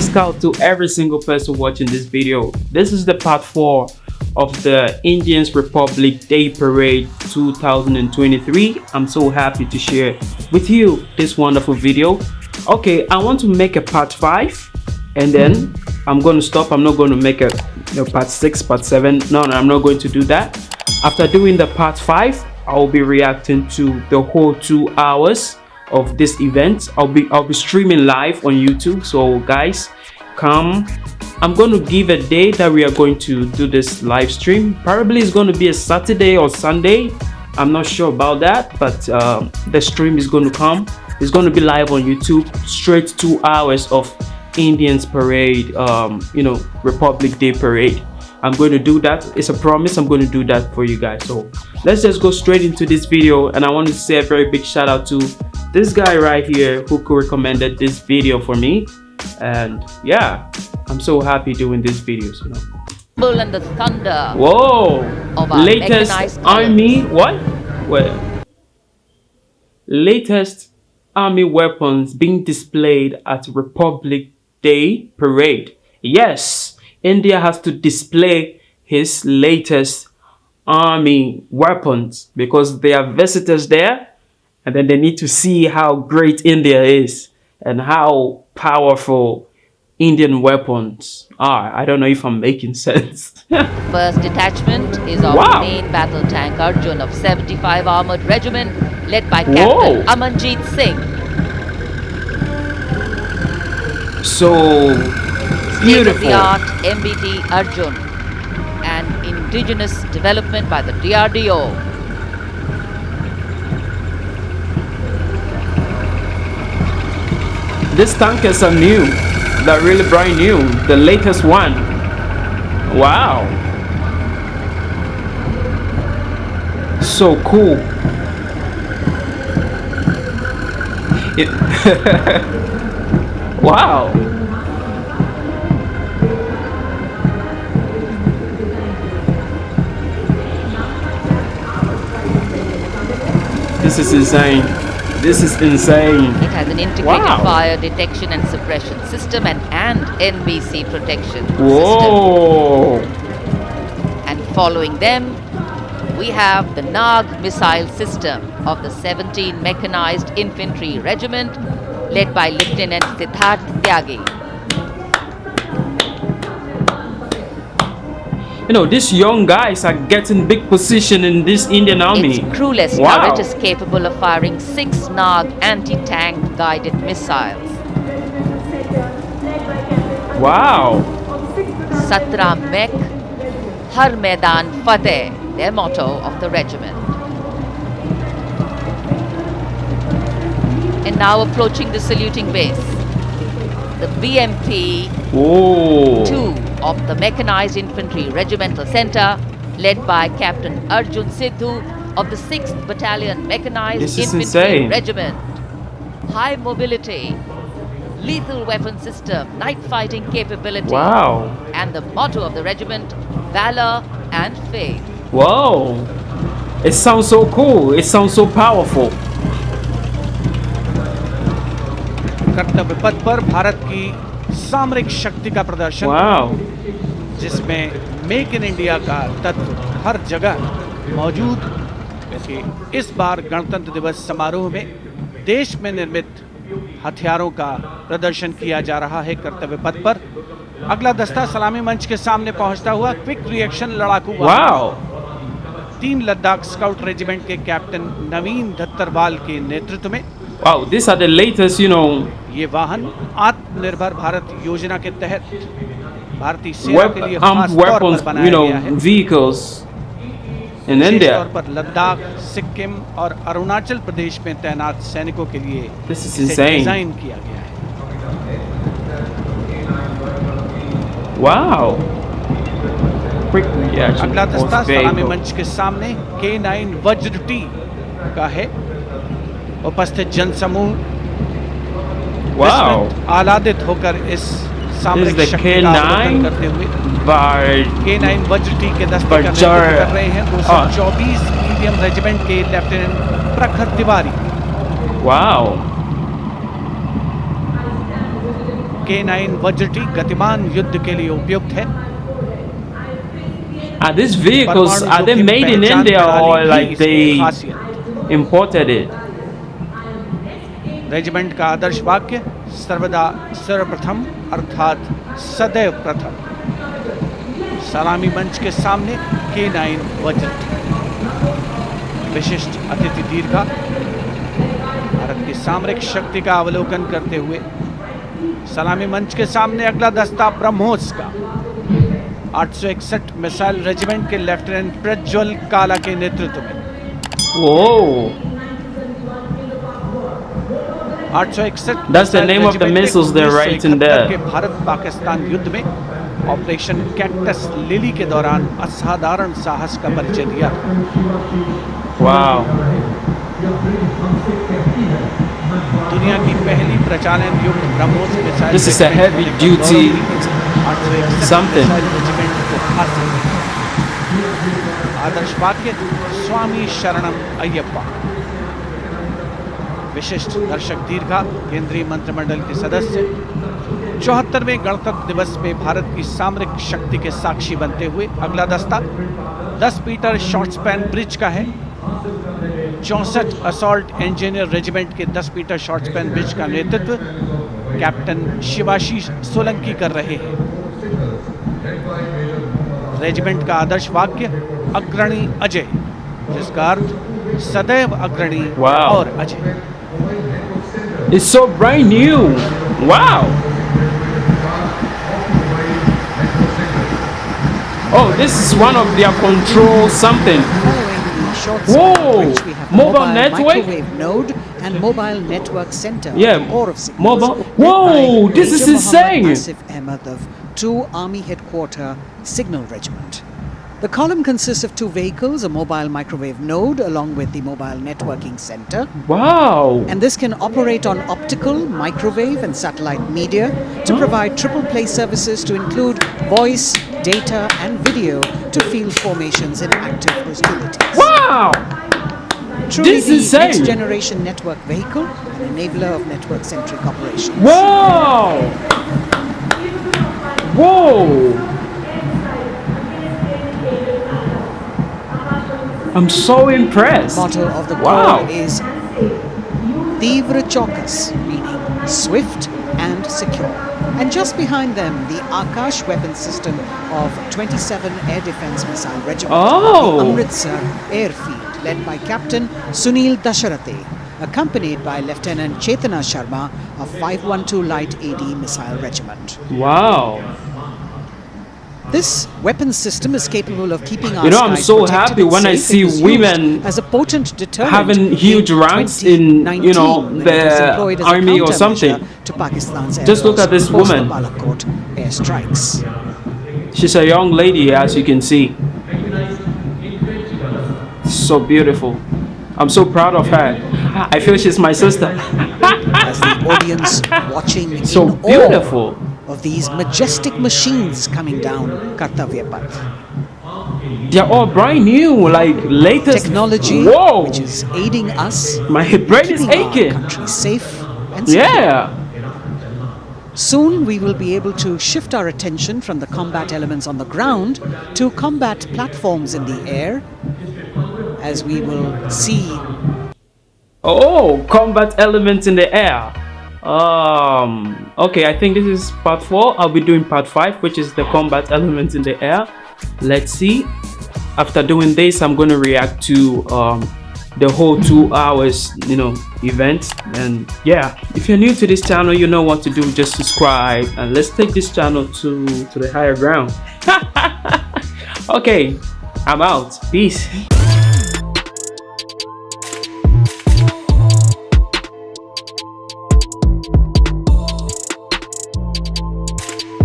Scout to every single person watching this video. This is the part 4 of the Indians Republic Day Parade 2023. I'm so happy to share with you this wonderful video. Okay, I want to make a part 5 and then I'm going to stop. I'm not going to make a part 6, part 7. No, no, I'm not going to do that. After doing the part 5, I will be reacting to the whole 2 hours of this event. I'll be i'll be streaming live on youtube. So guys come. I'm going to give a day that we are going to do this live stream. Probably it's going to be a saturday or sunday. I'm not sure about that but uh, the stream is going to come. It's going to be live on youtube straight two hours of indians parade um you know republic day parade. I'm going to do that. It's a promise i'm going to do that for you guys. So let's just go straight into this video and i want to say a very big shout out to this guy right here who recommended this video for me. And yeah i'm so happy doing these videos you know. And the thunder. Whoa! Latest army what? Well latest army weapons being displayed at republic day parade. Yes india has to display his latest army weapons because there are visitors there and then they need to see how great India is and how powerful Indian weapons are. I don't know if I'm making sense. First detachment is of wow. main battle tank Arjun of 75 Armored Regiment led by Captain Whoa. Amanjeet Singh. So beautiful. State-of-the-art MBT Arjun and indigenous development by the DRDO. This tankers are new. They're really brand new. The latest one. Wow. So cool. It wow. This is insane. This is insane. It has an integrated wow. fire detection and suppression system and, and NBC protection Whoa. system. And following them, we have the Nag missile system of the 17 Mechanized Infantry Regiment led by Lieutenant Siddharth Tyagi. You know, these young guys are getting big position in this Indian army. Its crewless wow. turret is capable of firing six Nag anti-tank guided missiles. Wow. Satra Mek, Har Maidan Fateh, their motto of the regiment. And now approaching the saluting base. The BMP Whoa 2 of the Mechanized Infantry Regimental Center, led by Captain Arjun Sidhu of the 6th Battalion Mechanized Infantry insane. Regiment. High mobility, lethal weapon system, night fighting capability. Wow. And the motto of the regiment, valor and faith. Whoa. It sounds so cool. It sounds so powerful. कर्तव्य पथ पर भारत की सामरिक शक्ति का प्रदर्शन। जिसमें make in India का तत्व हर जगह मौजूद। इस बार गणतंत्र दिवस समारोह में देश में निर्मित हथियारों का प्रदर्शन किया जा रहा है कर्तव्य पथ पर। अगला दस्ता सलामी मंच के सामने पहुँचता हुआ क्विक रिएक्शन लड़ाकू. तीन लद्दाख स्काउट रेजिमेंट के कैप्टन नवीन धत्तरवाल के नेतृत्व में। Wow, these are the latest, you know. ये वाहन आत्मनिर्भर भारत योजना के तहत भारतीय सेना के लिए खास तौर पर बनाया गया है vehicles in India. तौर पर लद्दाख सिक्किम और अरुणाचल प्रदेश में तैनात सैनिकों के लिए. डिज़ाइन किया गया है Wow. अगला दस्ता सलामी मंच के सामने के नाइन वज्र टी का है उपस्थित जनसमूह wow. आलादित होकर इस सामरिक शक्ति का अवलोकन करते हुए के नाइन वज्र के दस्ते का नेतृत्व कर रहे हैं। दो सौ चौबीस मीडियम रेजिमेंट के लेफ्टिनेंट प्रखर तिवारी। वाओ के नाइन वज्रटी गतिमान युद्ध के लिए उपयुक्त है। Are these vehicles are they made in India or like they imported it? Regiment का आदर्श वाक्य, सर्वदा सर्वप्रथम, अर्थात सदैव प्रथम। सलामी मंच के सामने के नाइन वज्र विशिष्ट अतिथि दीर्घा। भारत की सामरिक शक्ति का अवलोकन करते हुए सलामी मंच के सामने अगला दस्ता ब्रह्मोस का। 861 मिसाइल रेजिमेंट के लेफ्टिनेंट प्रज्वल काला के नेतृत्व में। Whoa! 861 That's the name of the regiment ने missiles they're 1971 writing there. के भारत पाकिस्तान युद्ध में ऑपरेशन कैक्टस लिली के दौरान असाधारण साहस का परिचय दिया Wow! दुनिया की पहली प्रचालन युक्त BrahMos missile This is a regiment heavy होने का duty गौरव भी विशिष्ट दर्शक दीर्घा केंद्रीय मंत्रिमंडल के सदस्य। चौहत्तरवें गणतंत्र दिवस में भारत की सामरिक शक्ति के साक्षी बनते हुए अगला दस्ता 10 मीटर शॉर्ट स्पैन ब्रिज का है। चौसठ असॉल्ट इंजीनियर रेजिमेंट के 10 मीटर शॉर्ट स्पैन ब्रिज का नेतृत्व कैप्टन शिवाशीष सोलंकी कर रहे हैं। रेजिमेंट का आदर्श वाक्य अग्रणी अजय जिसका अर्थ सदैव अग्रणी. और Ajay. It's so brand new! Wow! Oh, this is one of their control something. Following the short Whoa! span bridge, we have Mobile mobile network? microwave node and mobile network center. Yeah, of signals, mobile- Whoa, this is insane. Of 2 Army Headquarter Signal Regiment. The column consists of two vehicles, a mobile microwave node along with the mobile networking center. Wow! And this can operate on optical, microwave, and satellite media to provide triple play services to include voice, data, and video to field formations in active hostilities. Wow! Truly This the is insane. next generation network vehicle and enabler of network centric operations. Wow! Whoa! I'm so impressed. Motto of the Wow. is Tivra Chaukas, meaning swift and secure. And just behind them, the Akash weapon system of 27 Air Defense Missile Regiment, Oh. the Amritsar Airfield, led by Captain Sunil Dasharathe, accompanied by Lieutenant Chetana Sharma of 512 Light AD Missile Regiment. Wow! This weapon system is capable of keeping our You know, I'm so happy when I see and is used women as a potent deterrent having huge ranks in, you know, 2019 when it was the employed as a army or something. To Pakistan's Just look at this woman. Airstrikes. She's a young lady, as you can see. So beautiful. I'm so proud of her. I feel she's my sister. As the audience watching So beautiful. awe of these majestic machines coming down Kartavya Path. They're all brand new, like latest Technology Whoa! which is aiding us My in brain is keeping our aching. country safe and secure. Yeah. Soon we will be able to shift our attention from the combat elements on the ground to combat platforms in the air as we will see Oh, combat elements in the air. Um. Okay, I think this is part four. I'll be doing part five, which is the combat elements in the air. Let's see. After doing this, I'm gonna react to um the whole two hours, you know, event. And yeah, if you're new to this channel, you know what to do. Just subscribe and let's take this channel to to the higher ground. okay, I'm out. Peace.